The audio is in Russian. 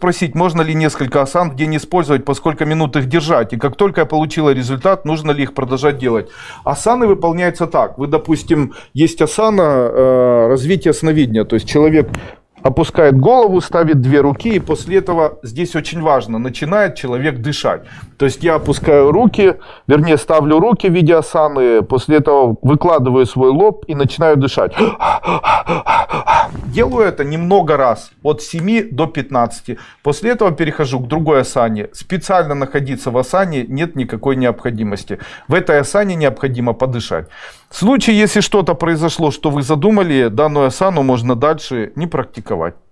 спросить, можно ли несколько асан в день использовать, по сколько минут их держать. И как только я получила результат, нужно ли их продолжать делать. Асаны выполняются так. Вы, допустим, есть асана э, развития сновидения. То есть человек опускает голову, ставит две руки, и после этого, здесь очень важно, начинает человек дышать. То есть я опускаю руки, вернее ставлю руки в виде асаны, после этого выкладываю свой лоб и начинаю дышать. Делаю это немного раз, от 7 до 15. После этого перехожу к другой асане. Специально находиться в асане нет никакой необходимости. В этой асане необходимо подышать. В случае, если что-то произошло, что вы задумали, данную асану можно дальше не практиковать. go away.